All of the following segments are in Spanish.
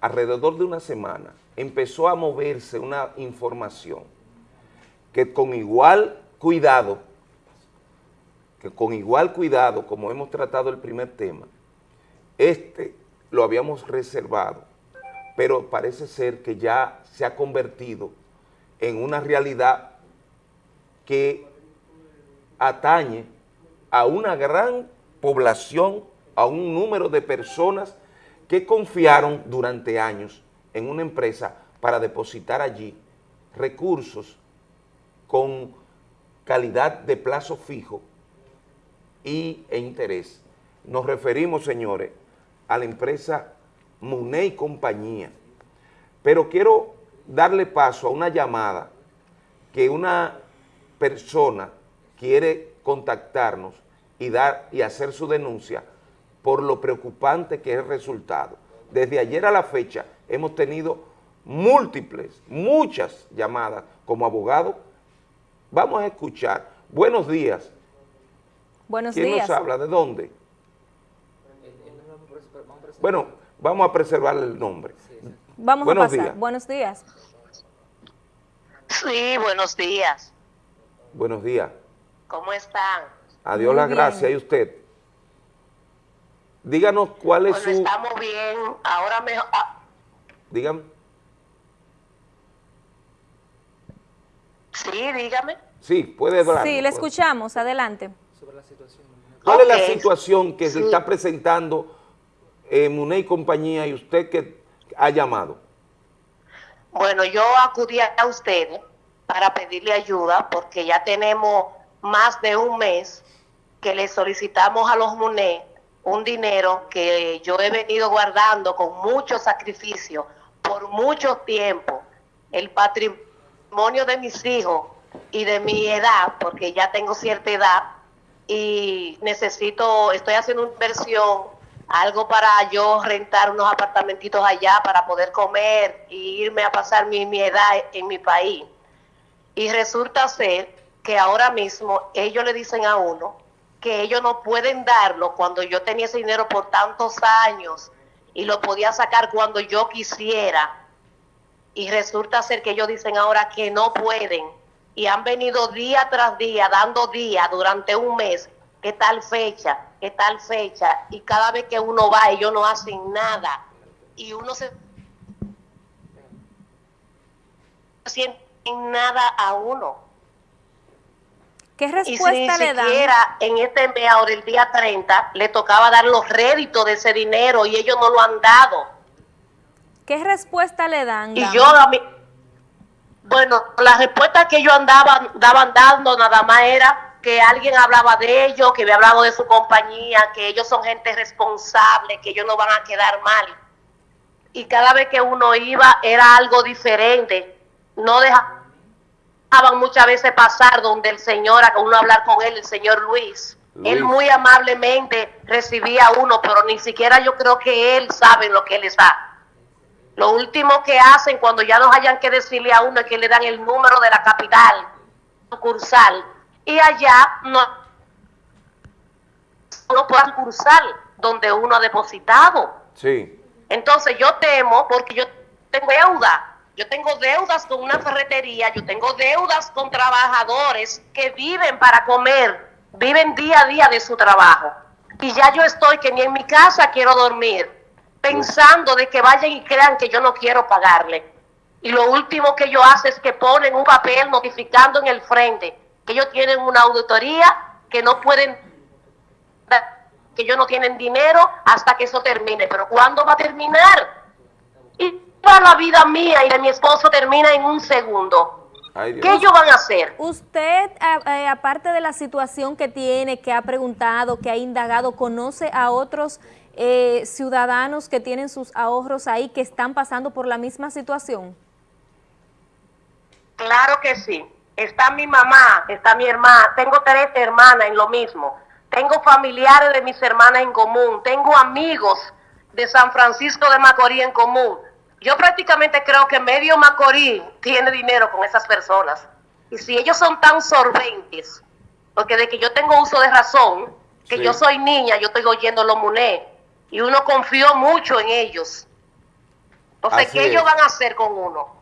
alrededor de una semana, empezó a moverse una información que con igual cuidado, que con igual cuidado, como hemos tratado el primer tema, este lo habíamos reservado, pero parece ser que ya se ha convertido en una realidad que atañe a una gran población, a un número de personas que confiaron durante años en una empresa para depositar allí recursos con calidad de plazo fijo y, e interés. Nos referimos, señores, a la empresa Muné y compañía. Pero quiero darle paso a una llamada que una persona quiere contactarnos y, dar, y hacer su denuncia por lo preocupante que es el resultado. Desde ayer a la fecha hemos tenido múltiples, muchas llamadas como abogado. Vamos a escuchar. Buenos días. Buenos ¿Quién días. nos habla? ¿De dónde? Bueno, vamos a preservar el nombre. Vamos Buenos a pasar. días. Buenos días. Sí, buenos días. Buenos días. ¿Cómo están? Adiós Muy la bien. gracia. ¿Y usted? Díganos cuál es Bueno, su... estamos bien. Ahora mejor. ah, Dígame. sí, dígame. Sí, puede hablar. Sí, le escuchamos. Adelante. ¿Cuál es la situación que se está presentando en Muné y compañía y usted que ha llamado? Bueno, yo acudí a ustedes para pedirle ayuda porque ya tenemos más de un mes que le solicitamos a los MUNE un dinero que yo he venido guardando con mucho sacrificio por mucho tiempo. El patrimonio de mis hijos y de mi edad, porque ya tengo cierta edad y necesito, estoy haciendo una inversión, algo para yo rentar unos apartamentitos allá para poder comer y irme a pasar mi, mi edad en mi país. Y resulta ser que ahora mismo ellos le dicen a uno que ellos no pueden darlo cuando yo tenía ese dinero por tantos años y lo podía sacar cuando yo quisiera. Y resulta ser que ellos dicen ahora que no pueden. Y han venido día tras día, dando día durante un mes, que tal fecha, que tal fecha. Y cada vez que uno va, ellos no hacen nada. Y uno se siente nada a uno. ¿Qué Y si respuesta le dan? siquiera en este mes, ahora el día 30, le tocaba dar los réditos de ese dinero y ellos no lo han dado. ¿Qué respuesta le dan? Y dama? yo a mí, bueno, la respuesta que ellos andaban, daban dando nada más era que alguien hablaba de ellos, que había hablado de su compañía, que ellos son gente responsable, que ellos no van a quedar mal. Y cada vez que uno iba era algo diferente. No dejaban muchas veces pasar donde el señor, a uno hablar con él, el señor Luis. Él muy amablemente recibía a uno, pero ni siquiera yo creo que él sabe lo que él está. Lo último que hacen cuando ya nos hayan que decirle a uno es que le dan el número de la capital sucursal y allá no, no puedan cursar donde uno ha depositado. Sí. Entonces yo temo porque yo tengo deuda. Yo tengo deudas con una ferretería, yo tengo deudas con trabajadores que viven para comer, viven día a día de su trabajo. Y ya yo estoy que ni en mi casa quiero dormir, pensando de que vayan y crean que yo no quiero pagarle. Y lo último que ellos hacen es que ponen un papel notificando en el frente que ellos tienen una auditoría, que no pueden que ellos no tienen dinero hasta que eso termine. Pero ¿cuándo va a terminar? Toda la vida mía y de mi esposo termina en un segundo. Ay. ¿Qué ellos van a hacer? Usted, a- eh, aparte de la situación que tiene, que ha preguntado, que ha indagado, ¿conoce a otros eh, ciudadanos que tienen sus ahorros ahí que están pasando por la misma situación? Claro que sí. Está mi mamá, está mi hermana, tengo tres hermanas en lo mismo. Tengo familiares de mis hermanas en común, tengo amigos de San Francisco de Macorís en común. Yo prácticamente creo que medio Macorís tiene dinero con esas personas. Y si ellos son tan solventes, porque de que yo tengo uso de razón, que Sí. yo soy niña, yo estoy oyendo los MUNE, y uno confió mucho en ellos. Entonces, ¿qué ellos van a hacer con uno?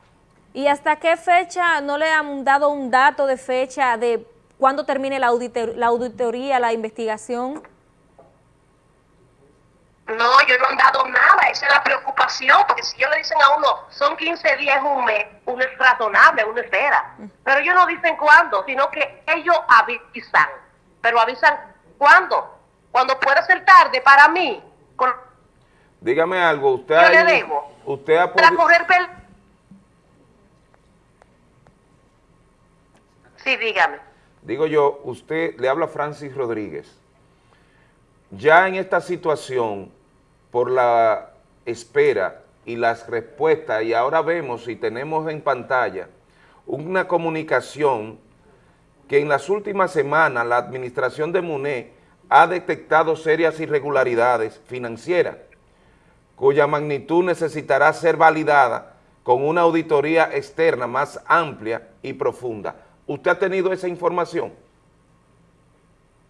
¿Y hasta qué fecha no le han dado un dato de fecha de cuándo termine la, la auditoría, la investigación? No, yo no han dado nada, esa es la preocupación, porque si ellos le dicen a uno, son 15 días, un mes, uno es razonable, uno espera. Pero ellos no dicen cuándo, sino que ellos avisan. Pero avisan cuándo, cuando puede ser tarde para mí. Dígame algo, usted yo le debo. Usted ha Para correr pel Sí, dígame. Digo yo, usted le habla Francis Rodríguez ya en esta situación, por la espera y las respuestas, y ahora vemos y tenemos en pantalla una comunicación que en las últimas semanas la administración de MUNE ha detectado serias irregularidades financieras, cuya magnitud necesitará ser validada con una auditoría externa más amplia y profunda. ¿Usted ha tenido esa información?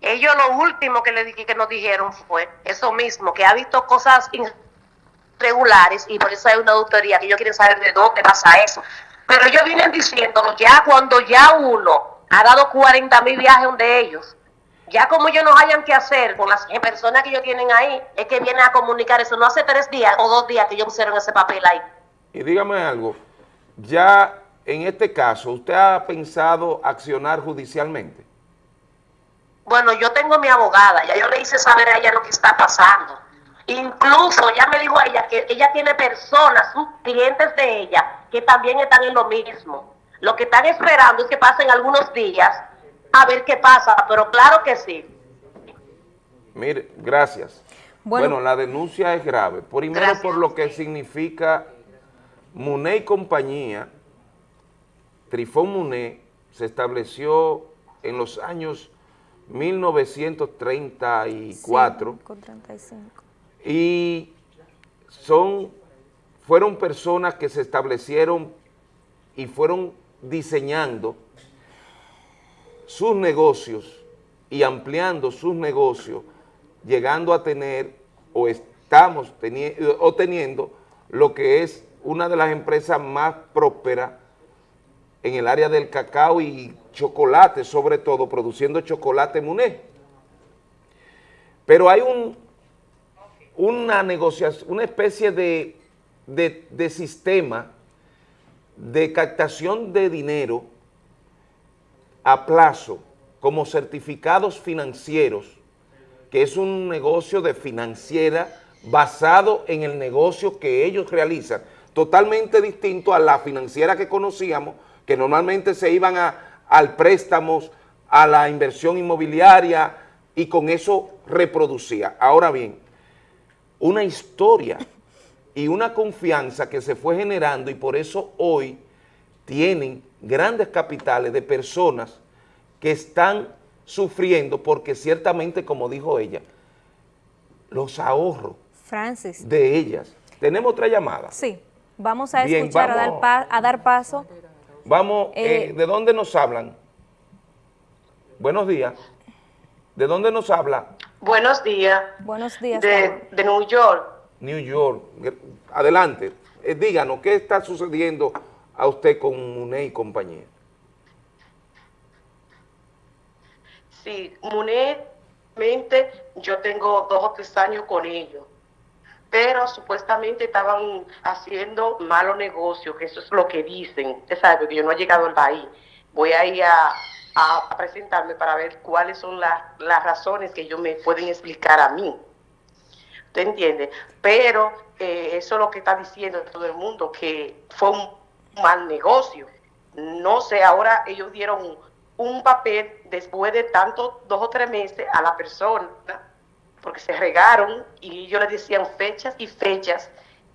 Ellos lo último que, le, que nos dijeron fue eso mismo, que ha visto cosas irregulares y por eso hay una auditoría que ellos quieren saber de dónde pasa eso. Pero ellos vienen diciéndolo ya cuando ya uno ha dado 40 mil viajes de ellos, ya como ellos no hayan que hacer con las personas que ellos tienen ahí, es que vienen a comunicar eso. No hace tres días o dos días que ellos pusieron ese papel ahí. Y dígame algo, ya en este caso, ¿usted ha pensado accionar judicialmente? Bueno, yo tengo mi abogada, ya yo le hice saber a ella lo que está pasando. Incluso ya me dijo a ella que ella tiene personas, sus clientes de ella, que también están en lo mismo. Lo que están esperando es que pasen algunos días a ver qué pasa, pero claro que sí. Mire, gracias. Bueno, la denuncia es grave. Primero por lo que significa Muné y compañía, Trifón Muné se estableció en los años 1934. Y son, fueron personas que se establecieron y fueron diseñando sus negocios y ampliando sus negocios, llegando a tener o estamos teniendo, o teniendo lo que es una de las empresas más prósperas en el área del cacao y chocolate, sobre todo, produciendo chocolate Muné. Pero hay un, una negociación, una especie de, de sistema de captación de dinero a plazo como certificados financieros, que es un negocio de financiera basado en el negocio que ellos realizan, totalmente distinto a la financiera que conocíamos, que normalmente se iban a, al préstamo, a la inversión inmobiliaria y con eso reproducía. Ahora bien, una historia y una confianza que se fue generando y por eso hoy tienen grandes capitales de personas que están sufriendo porque ciertamente, como dijo ella, los ahorros Francis. de ellas. ¿Tenemos otra llamada? Sí, vamos a escuchar, a, dar a dar paso Vamos, eh, eh, ¿de dónde nos hablan? Buenos días. ¿De dónde nos habla? Buenos días. Buenos días. De, de New York. New York. Adelante. Eh, díganos, ¿qué está sucediendo a usted con MUNE y compañía? Sí, MUNE, yo tengo dos o tres años con ellos pero supuestamente estaban haciendo malos negocios, que eso es lo que dicen. Usted sabe que yo no he llegado al país. Voy a ir a, presentarme para ver cuáles son las razones que ellos me pueden explicar a mí. ¿Usted entiende? Pero eh, eso es lo que está diciendo todo el mundo, que fue un mal negocio. No sé, ahora ellos dieron un papel después de tanto, dos o tres meses a la persona porque se regaron y ellos les decían fechas y fechas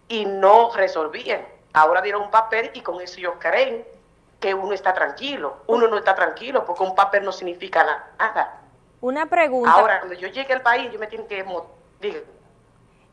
y no resolvían. Ahora dieron un papel y con eso ellos creen que uno está tranquilo. Uno no está tranquilo porque un papel no significa nada. Una pregunta. Ahora, cuando yo llegue al país, yo me tengo que...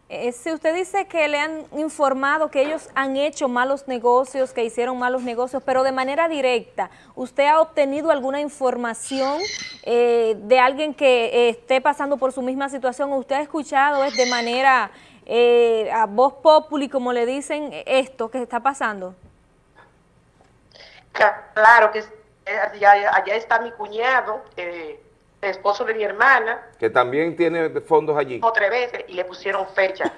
Eh, si usted dice que le han informado que ellos han hecho malos negocios, que hicieron malos negocios, pero de manera directa, ¿usted ha obtenido alguna información eh, de alguien que eh, esté pasando por su misma situación usted ha escuchado es de manera eh, a voz populi, como le dicen, esto que está pasando? Claro que allá, allá está mi cuñado, eh, esposo de mi hermana. Que también tiene fondos allí. Otra vez y le pusieron fecha.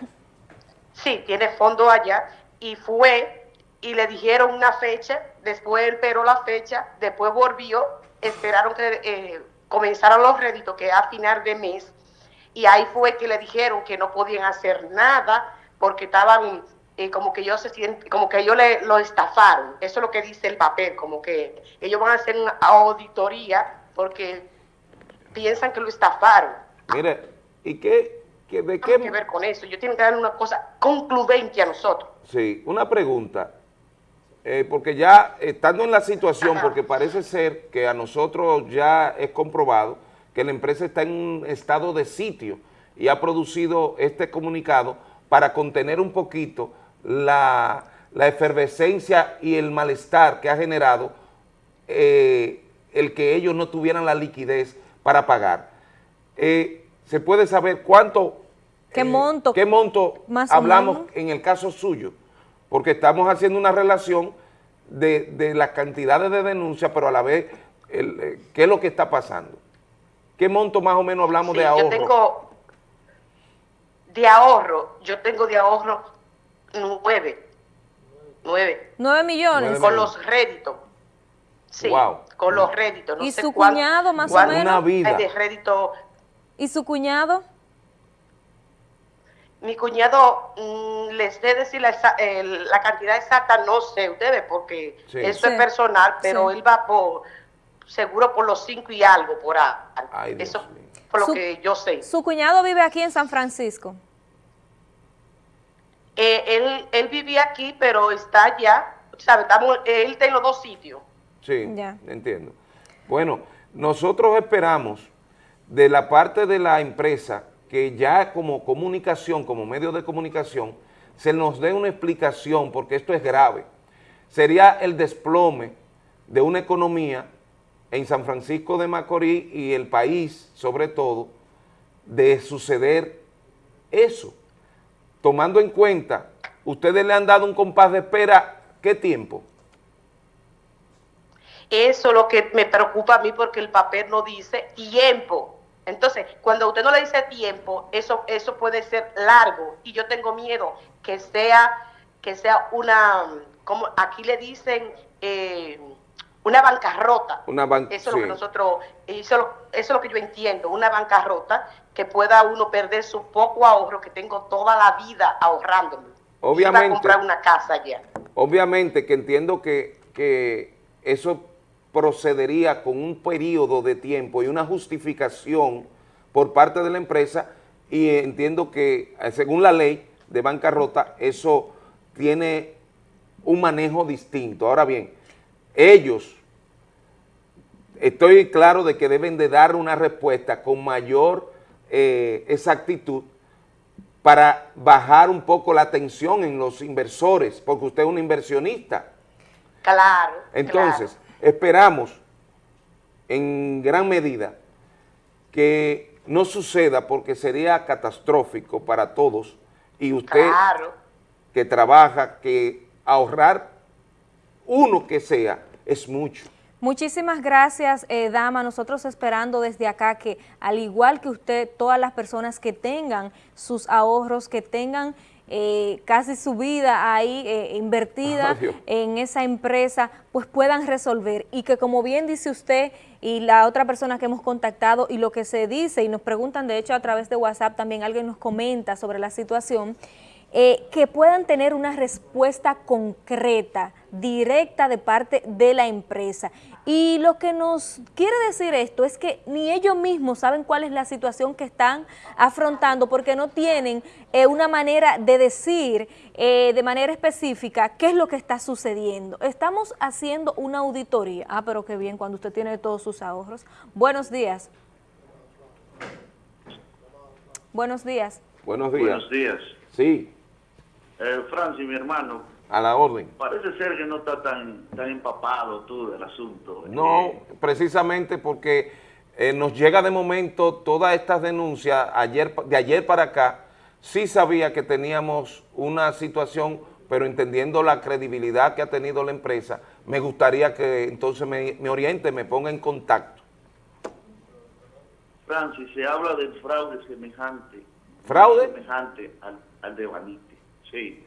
sí, tiene fondos allá y fue y le dijeron una fecha, después él peró la fecha, después volvió, esperaron que eh, comenzaran los réditos, que a final de mes, y ahí fue que le dijeron que no podían hacer nada porque estaban eh, como que ellos se sienten, como que ellos le, lo estafaron. Eso es lo que dice el papel, como que ellos van a hacer una auditoría porque piensan que lo estafaron. Mire, ¿y qué, qué de qué? que ver con eso. Yo tengo que dar una cosa concluyente a nosotros. Sí, una pregunta. Eh, porque ya estando en la situación, porque parece ser que a nosotros ya es comprobado que la empresa está en un estado de sitio y ha producido este comunicado para contener un poquito la, efervescencia y el malestar que ha generado eh, el que ellos no tuvieran la liquidez para pagar. Eh, ¿Se puede saber cuánto... ¿Qué monto? ¿Qué monto hablamos en el caso suyo? porque estamos haciendo una relación de, de las cantidades de denuncias, pero a la vez, eh, ¿qué es lo que está pasando? ¿Qué monto más o menos hablamos de ahorro? Yo tengo de ahorro, yo tengo de ahorro nueve. Nueve. Nueve millones. Con los réditos. Sí, con los réditos. ¿Y su cuñado más o menos? Una vida. De rédito. ¿Y su cuñado? Mi cuñado, mm, les dé decir la, la, cantidad exacta, no sé ustedes, porque eso es personal, pero él va por, seguro por los cinco y algo, por ahí. eso por lo que yo sé. ¿Su cuñado vive aquí en San Francisco? Eh, él, él vivía aquí, pero está allá, ¿sabe? Estamos, él está en los dos sitios. Sí, ya. entiendo. Bueno, nosotros esperamos de la parte de la empresa que ya como comunicación, como medio de comunicación, se nos dé una explicación, porque esto es grave. Sería el desplome de una economía en San Francisco de Macorís y el país, sobre todo, de suceder eso. Tomando en cuenta, ustedes le han dado un compás de espera, ¿qué tiempo? Eso es lo que me preocupa a mí porque el papel no dice tiempo. Entonces, cuando usted no le dice tiempo, eso, eso puede ser largo y yo tengo miedo que sea, que sea una, como aquí le dicen, eh, una bancarrota. Una eso es lo que nosotros, eso, es lo que yo entiendo, una bancarrota que pueda uno perder su poco ahorro que tengo toda la vida ahorrándome. Obviamente. comprar una casa ya. Obviamente que entiendo que, que eso procedería con un periodo de tiempo y una justificación por parte de la empresa y entiendo que eh, según la ley de bancarrota eso tiene un manejo distinto. Ahora bien, ellos, estoy claro de que deben de dar una respuesta con mayor eh, exactitud para bajar un poco la tensión en los inversores, porque usted es un inversionista. Claro. Entonces, Esperamos en gran medida que no suceda porque sería catastrófico para todos y usted que trabaja, que ahorrar uno que sea es mucho. Muchísimas gracias, eh, dama. Nosotros esperando desde acá que, al igual que usted, todas las personas que tengan sus ahorros, que tengan eh, casi su vida ahí eh, invertida en esa empresa, pues puedan resolver. Y que como bien dice usted y la otra persona que hemos contactado y lo que se dice y nos preguntan, de hecho a través de WhatsApp también alguien nos comenta sobre la situación, eh, que puedan tener una respuesta concreta, directa de parte de la empresa. Y lo que nos quiere decir esto es que ni ellos mismos saben cuál es la situación que están afrontando porque no tienen eh, una manera de decir eh, de manera específica qué es lo que está sucediendo. Estamos haciendo una auditoría. Ah, pero qué bien, cuando usted tiene todos sus ahorros. Buenos días. Buenos días. Buenos días. Buenos días. Sí. Eh, Francis, mi hermano. A la orden. Parece ser que no está tan, tan empapado tú del asunto. No, precisamente porque eh, nos llega de momento todas estas denuncias ayer, de ayer para acá sí sabía que teníamos una situación, pero entendiendo la credibilidad que ha tenido la empresa, me gustaría que entonces me, me oriente, me ponga en contacto. Francis, se habla del fraude semejante. ¿Fraude? Semejante al, al de Banite. Sí,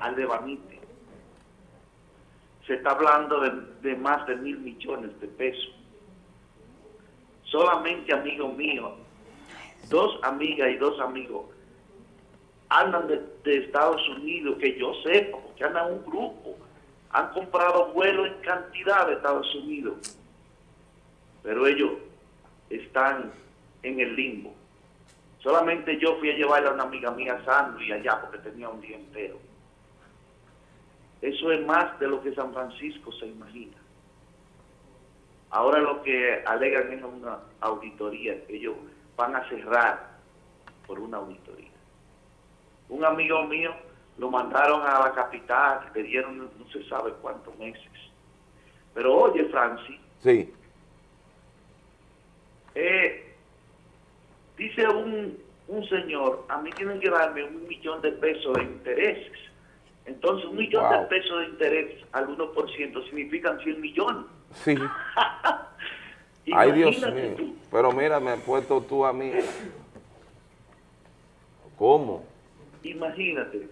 Al de Banite. Se está hablando de, más de mil millones de pesos. Solamente amigos míos, dos amigas y dos amigos, andan de, Estados Unidos, que yo sepa, porque andan un grupo, han comprado vuelos en cantidad de Estados Unidos, pero ellos están en el limbo. Solamente yo fui a llevarle a una amiga mía sándwich allá porque tenía un día entero. Eso es más de lo que San Francisco se imagina. Ahora lo que alegan es una auditoría, que ellos van a cerrar por una auditoría. Un amigo mío lo mandaron a la capital, le dieron no, se sabe cuántos meses. Pero oye, Francis, Sí, eh, dice un, un señor, a mí tienen que darme un millón de pesos de intereses. Entonces, un millón Wow. de pesos de interés al 1% significan 100 millones. sí. Ay, Dios mío. tú. Pero mira, me has puesto tú a mí. ¿Cómo? Imagínate.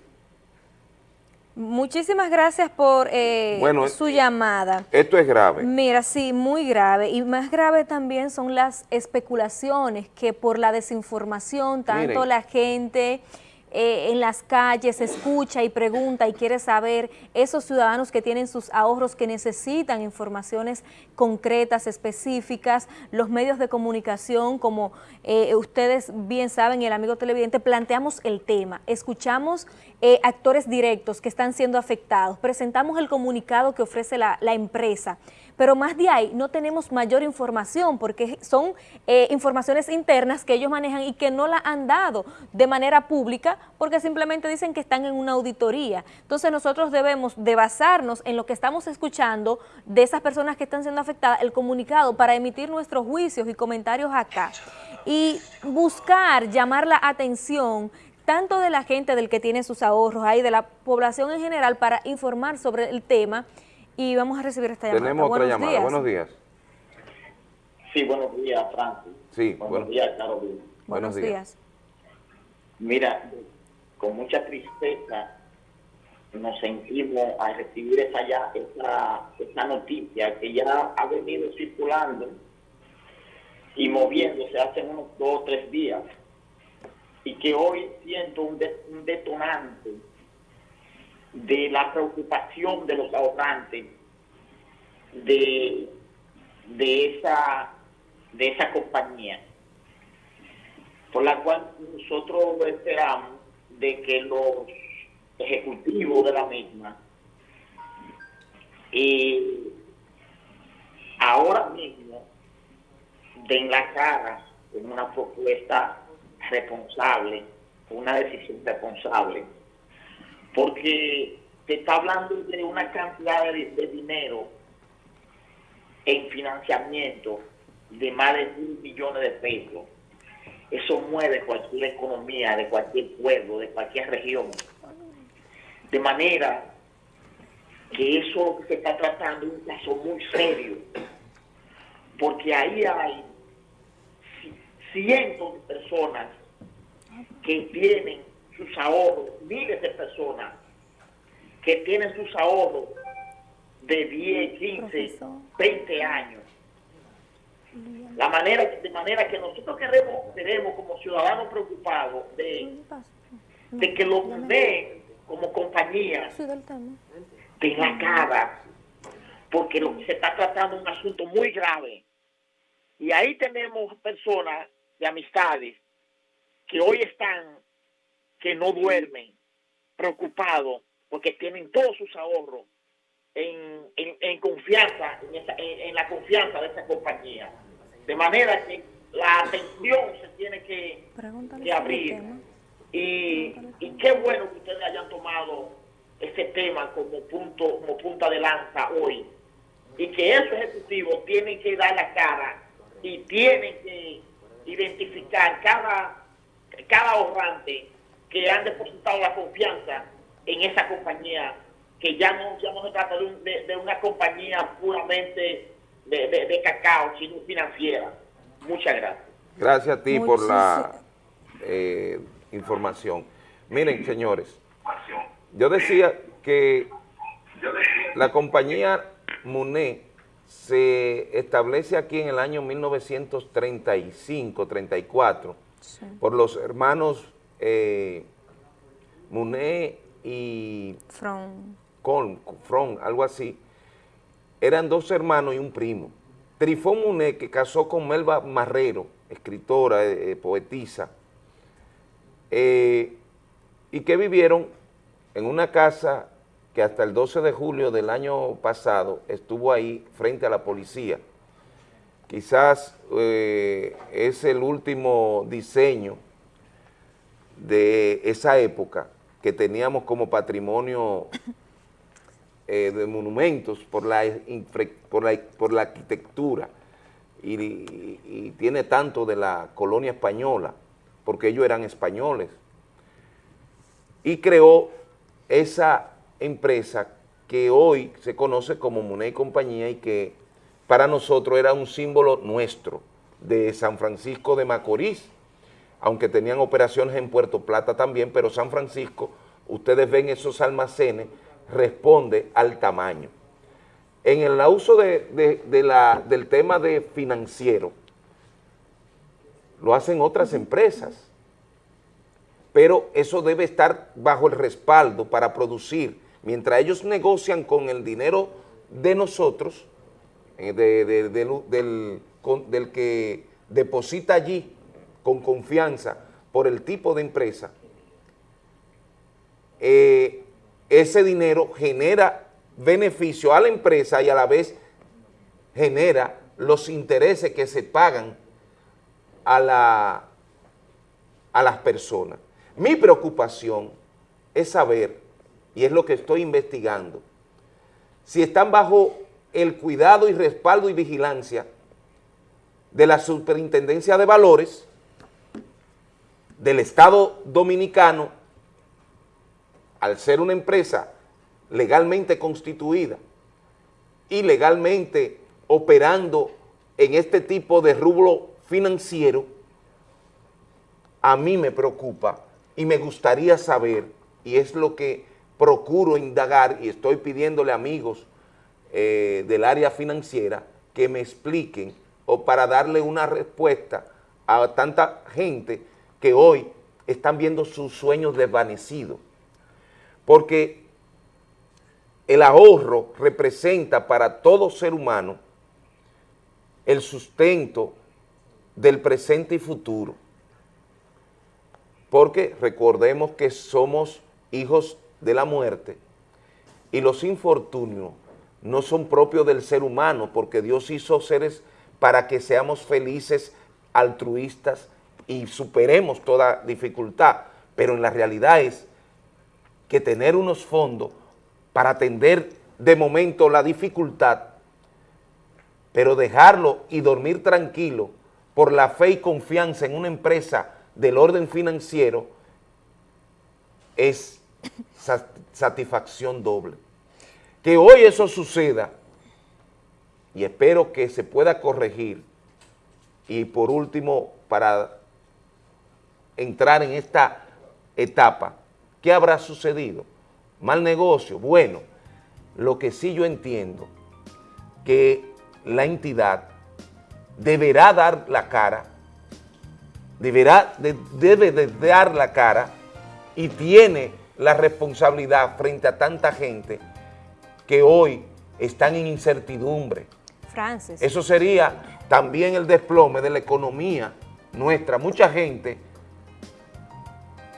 Muchísimas gracias por eh, Bueno, su llamada. Esto es grave. Mira, sí, muy grave. Y más grave también son las especulaciones que por la desinformación, tanto Miren. la gente eh, en las calles escucha y pregunta y quiere saber, esos ciudadanos que tienen sus ahorros, que necesitan informaciones concretas, específicas, los medios de comunicación, como eh, ustedes bien saben el amigo televidente, planteamos el tema, escuchamos eh, actores directos que están siendo afectados, presentamos el comunicado que ofrece la empresa, pero más de ahí no tenemos mayor información porque son eh, informaciones internas que ellos manejan y que no la han dado de manera pública porque simplemente dicen que están en una auditoría. Entonces nosotros debemos de basarnos en lo que estamos escuchando de esas personas que están siendo afectadas, el comunicado para emitir nuestros juicios y comentarios acá y buscar llamar la atención tanto de la gente del que tiene sus ahorros ahí, de la población en general para informar sobre el tema y vamos a recibir esta llamada. Tenemos otra Buenos llamada. días. Buenos días. Sí, buenos días, Francis. Sí, buenos bueno. días, Carolina. Buenos Buenos días. días. Mira, con mucha tristeza nos sentimos al recibir esa, ya, esa, esa noticia que ya ha venido circulando y moviéndose hace unos dos o tres días y que hoy siento un, de- un detonante de la preocupación de los ahorrantes de, de esa de esa compañía por la cual nosotros esperamos de que los ejecutivos de la misma y ahora mismo den la cara con una propuesta responsable, una decisión responsable, porque te está hablando de una cantidad de, dinero en financiamiento de más de mil millones de pesos. Eso mueve cualquier economía de cualquier pueblo, de cualquier región. De manera que eso se está tratando es un caso muy serio, porque ahí hay ci- cientos de personas que tienen sus ahorros, miles de personas que tienen sus ahorros de 10, 15, Profesor. 20 años. La manera, de manera que nosotros queremos, queremos como ciudadanos preocupados de, de que los MUNE como compañía de la cara, porque lo que se está tratando es un asunto muy grave. Y ahí tenemos personas de amistades que hoy están, que no duermen, preocupados, porque tienen todos sus ahorros en, en- en confianza, en, esa- en- la confianza de esa compañía. De manera que la atención se tiene que, que abrir. Y, y qué bueno que ustedes hayan tomado este tema como punto, como punta de lanza hoy. Y que esos ejecutivos tienen que dar la cara y tienen que identificar cada, cada ahorrante que han depositado la confianza en esa compañía, que ya no, ya no se trata de, una compañía puramente de, cacao, sino financiera. Muchas gracias. Gracias a ti por la eh, información. Miren, señores, yo decía que la compañía MUNE se establece aquí en el año 1935-34 por los hermanos eh, Muné y From. Con, From, algo así. Eran dos hermanos y un primo. Trifón Muné, que casó con Melba Marrero, escritora, eh, eh, poetisa, y que vivieron en una casa que hasta el 12 de julio del año pasado estuvo ahí frente a la policía. Quizás eh, es el último diseño de esa época que teníamos como patrimonio eh, de monumentos por la, por la, arquitectura y tiene tanto de la colonia española, porque ellos eran españoles, y creó esa empresa que hoy se conoce como Muné y Compañía y que para nosotros era un símbolo nuestro de San Francisco de Macorís, aunque tenían operaciones en Puerto Plata también, pero San Francisco, ustedes ven esos almacenes, responde al tamaño. En el uso de, la, del tema de financiero, lo hacen otras empresas, pero eso debe estar bajo el respaldo para producir mientras ellos negocian con el dinero de nosotros, eh, del, que deposita allí con confianza por el tipo de empresa, eh, ese dinero genera beneficio a la empresa y a la vez genera los intereses que se pagan a, la, a las personas. Mi preocupación es saber y es lo que estoy investigando, si están bajo el cuidado y respaldo y vigilancia de la Superintendencia de Valores del Estado Dominicano, al ser una empresa legalmente constituida y legalmente operando en este tipo de rublo financiero, a mí me preocupa y me gustaría saber, y es lo que procuro indagar y estoy pidiéndole amigos eh, del área financiera que me expliquen o para darle una respuesta a tanta gente que hoy están viendo sus sueños desvanecidos. Porque el ahorro representa para todo ser humano el sustento del presente y futuro. Porque recordemos que somos hijos de la muerte y los infortunios no son propios del ser humano porque Dios hizo seres para que seamos felices, altruistas y superemos toda dificultad, pero en la realidad es que tener unos fondos para atender de momento la dificultad, pero dejarlo y dormir tranquilo por la fe y confianza en una empresa del orden financiero es satisfacción doble. Que hoy eso suceda y espero que se pueda corregir y por último para entrar en esta etapa, ¿qué habrá sucedido? Mal negocio, bueno, lo que sí yo entiendo que la entidad deberá dar la cara, deberá, debe de dar la cara y tiene la responsabilidad frente a tanta gente que hoy están en incertidumbre. Francis. Eso sería también el desplome de la economía nuestra. Mucha gente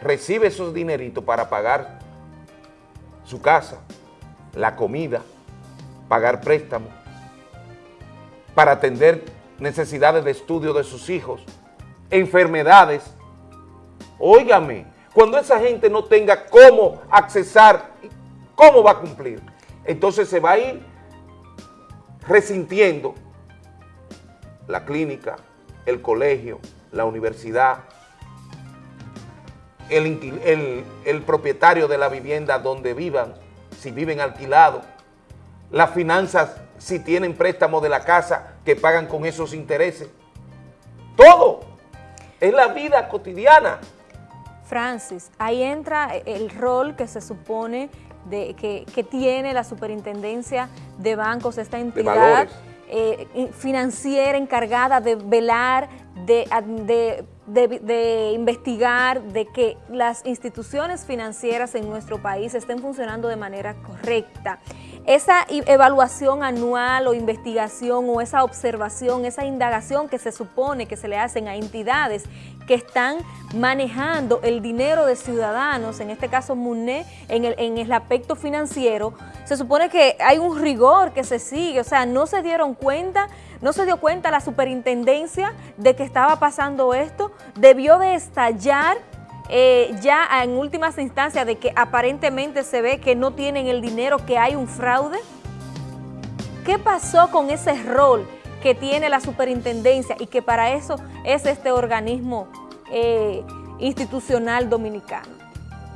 recibe esos dineritos para pagar su casa, la comida, pagar préstamos, para atender necesidades de estudio de sus hijos, enfermedades. Óigame, cuando esa gente no tenga cómo accesar, ¿cómo va a cumplir? Entonces se va a ir resintiendo la clínica, el colegio, la universidad, el, el- el propietario de la vivienda donde vivan, si viven alquilados, las finanzas, si tienen préstamo de la casa, que pagan con esos intereses. Todo. Es la vida cotidiana. Francis, ahí entra el rol que se supone de, que, que tiene la superintendencia de bancos, esta entidad eh, in- financiera encargada de velar, de- de- investigar, de que las instituciones financieras en nuestro país estén funcionando de manera correcta. Esa evaluación anual o investigación o esa observación, esa indagación que se supone que se le hacen a entidades que están manejando el dinero de ciudadanos, en este caso MUNE, en el, en el aspecto financiero, se supone que hay un rigor que se sigue, o sea, no se dieron cuenta, no se dio cuenta la superintendencia de que estaba pasando esto, debió de estallar eh, ya en últimas instancias de que aparentemente se ve que no tienen el dinero, que hay un fraude. ¿Qué pasó con ese rol que tiene la superintendencia y que para eso es este organismo eh, institucional dominicano?